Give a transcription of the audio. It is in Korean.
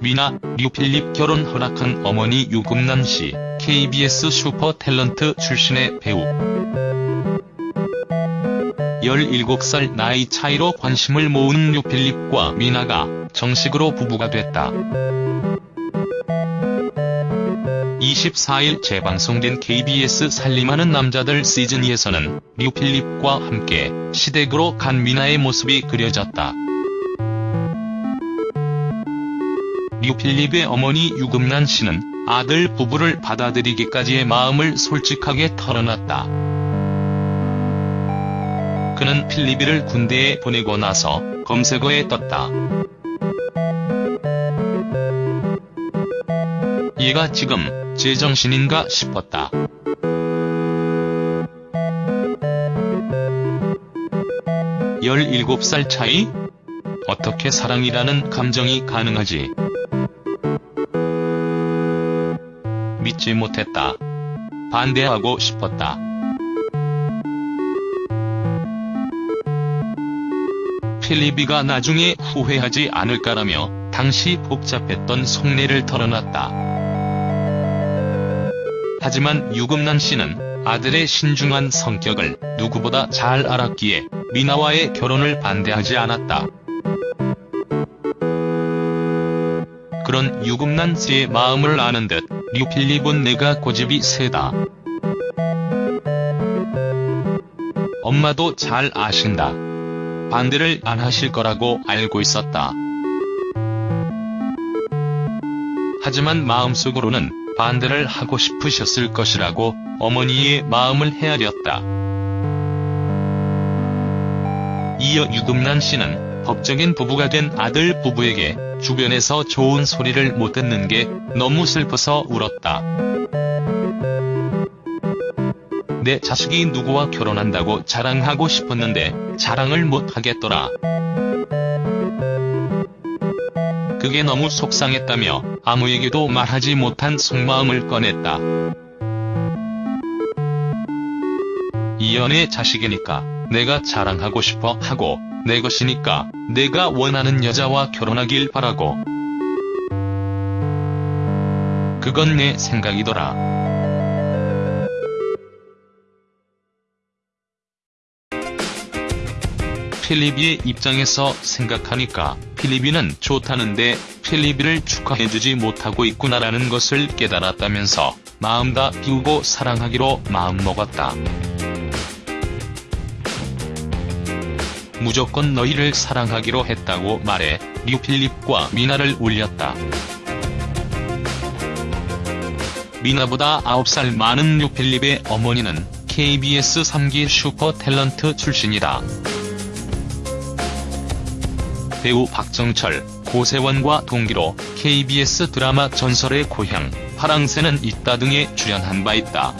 미나, 류필립 결혼 허락한 어머니 유금난 씨, KBS 슈퍼 탤런트 출신의 배우. 17살 나이 차이로 관심을 모은 류필립과 미나가 정식으로 부부가 됐다. 24일 재방송된 KBS 살림하는 남자들 시즌2에서는 류필립과 함께 시댁으로 간 미나의 모습이 그려졌다. 류필립의 어머니 유금란 씨는 아들 부부를 받아들이기까지의 마음을 솔직하게 털어놨다. 그는 필리비를 군대에 보내고 나서 검색어에 떴다. 얘가 지금 제정신인가 싶었다. 열일곱 살 차이? 어떻게 사랑이라는 감정이 가능하지? 믿지 못했다. 반대하고 싶었다. 필리비가 나중에 후회하지 않을까라며 당시 복잡했던 속내를 털어놨다. 하지만 유금난 씨는 아들의 신중한 성격을 누구보다 잘 알았기에 미나와의 결혼을 반대하지 않았다. 그런 유금난 씨의 마음을 아는 듯 류필립은 내가 고집이 세다. 엄마도 잘 아신다. 반대를 안 하실 거라고 알고 있었다. 하지만 마음속으로는 반대를 하고 싶으셨을 것이라고 어머니의 마음을 헤아렸다. 이어 유금란 씨는 법적인 부부가 된 아들 부부에게 주변에서 좋은 소리를 못 듣는 게 너무 슬퍼서 울었다. 내 자식이 누구와 결혼한다고 자랑하고 싶었는데 자랑을 못 하겠더라. 그게 너무 속상했다며 아무에게도 말하지 못한 속마음을 꺼냈다. 이연의 자식이니까 내가 자랑하고 싶어 하고 내 것이니까 내가 원하는 여자와 결혼하길 바라고. 그건 내 생각이더라. 필리비의 입장에서 생각하니까 필리비는 좋다는데 필리비를 축하해주지 못하고 있구나라는 것을 깨달았다면서 마음 다 비우고 사랑하기로 마음먹었다. 무조건 너희를 사랑하기로 했다고 말해 류필립과 미나를 울렸다. 미나보다 9살 많은 류필립의 어머니는 KBS 3기 슈퍼 탤런트 출신이다. 배우 박정철, 고세원과 동기로 KBS 드라마 전설의 고향, 파랑새는 있다 등에 출연한 바 있다.